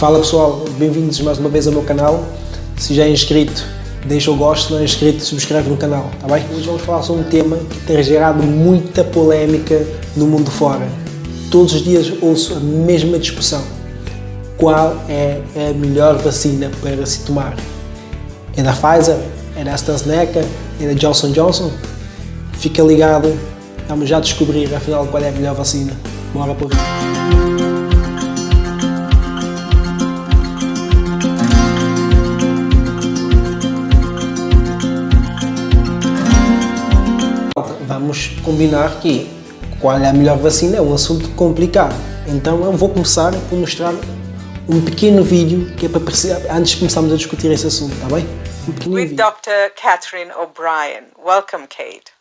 Fala pessoal, bem-vindos mais uma vez ao meu canal. Se já é inscrito, deixa o gosto, se não é inscrito, subscreve no canal, tá bem? Hoje vamos falar sobre um tema que tem gerado muita polémica no mundo fora. Todos os dias ouço a mesma discussão. Qual é a melhor vacina para se tomar? É da Pfizer? É da AstraZeneca? É da Johnson Johnson? Fica ligado, vamos já descobrir afinal qual é a melhor vacina. Bora para o vídeo. Vamos combinar que qual é a melhor vacina é um assunto complicado. Então eu vou começar por mostrar um pequeno vídeo que é para perceber, antes de começarmos a discutir esse assunto, está bem? Um with vídeo. Dr. Catherine O'Brien. Welcome, Kate.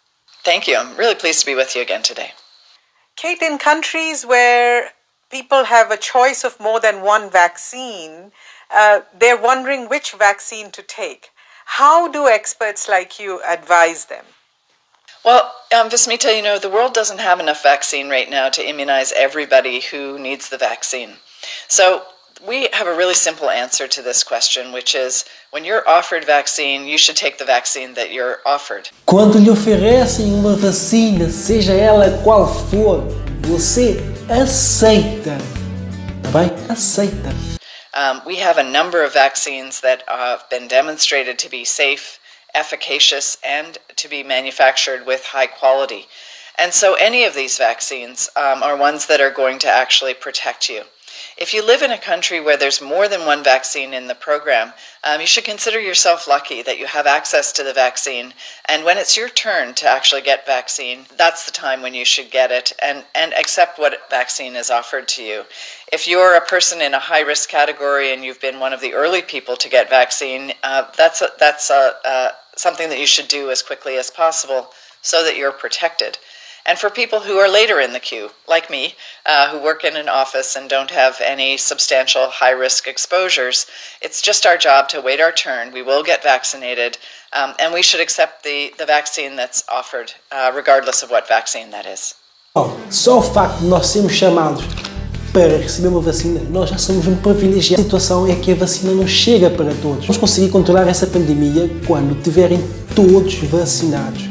Thank you. I'm really pleased to be with you again today. Kate, in countries where people have a choice of more than one vaccine, uh, they're wondering which vaccine to take. How do experts like you advise them? Well, um, Vismita, you know, the world doesn't have enough vaccine right now to immunize everybody who needs the vaccine. So we have a really simple answer to this question, which is when you're offered vaccine, you should take the vaccine that you're offered. Quando lhe oferecem uma vacina, seja ela qual for, você aceita. Tá bem? Aceita. Um, we have a number of vaccines that have been demonstrated to be safe efficacious, and to be manufactured with high quality. And so any of these vaccines um, are ones that are going to actually protect you. If you live in a country where there's more than one vaccine in the program, um, you should consider yourself lucky that you have access to the vaccine. And when it's your turn to actually get vaccine, that's the time when you should get it and, and accept what vaccine is offered to you. If you're a person in a high risk category and you've been one of the early people to get vaccine, uh, that's, a, that's a, uh, something that you should do as quickly as possible so that you're protected. And for people who are later in the queue, like me, uh, who work in an office and don't have any substantial high risk exposures, it's just our job to wait our turn. We will get vaccinated, um, and we should accept the, the vaccine that's offered, uh, regardless of what vaccine that is. Oh, só o facto de nós sermos chamados para receber uma vacina, nós já somos um privilegiado. A situação é que a vacina não chega para todos. Vamos conseguir controlar essa pandemia quando tiverem todos vacinados.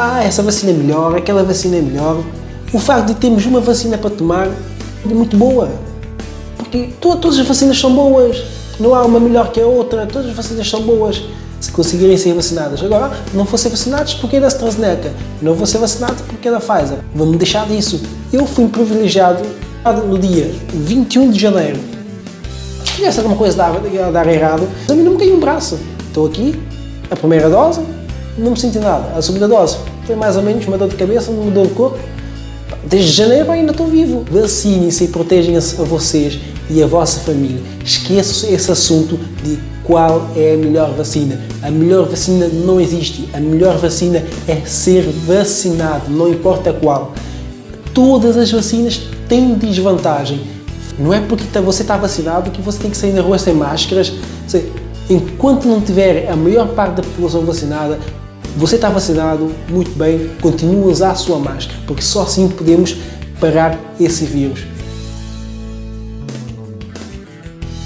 Ah, essa vacina é melhor, aquela vacina é melhor. O facto de termos uma vacina para tomar é muito boa. Porque todas as vacinas são boas. Não há uma melhor que a outra. Todas as vacinas são boas se conseguirem ser vacinadas. Agora, não vou ser vacinados porque é da AstraZeneca. Não vou ser vacinado porque é da Pfizer. Vamos deixar disso. Eu fui privilegiado no dia 21 de janeiro, se tivesse alguma coisa a dar, a dar errado, a mim não me caiu um braço. Estou aqui, a primeira dose, não me senti nada. A segunda dose foi mais ou menos uma dor de cabeça, uma dor de corpo. Desde janeiro ainda estou vivo. Vacinem-se e protejam-se a vocês e a vossa família. Esqueçam esse assunto de qual é a melhor vacina. A melhor vacina não existe. A melhor vacina é ser vacinado, não importa qual. Todas as vacinas tem desvantagem. Não é porque tá, você está vacinado que você tem que sair na rua sem máscaras. Enquanto não tiver a maior parte da população vacinada, você está vacinado, muito bem, continue a usar a sua máscara, porque só assim podemos parar esse vírus.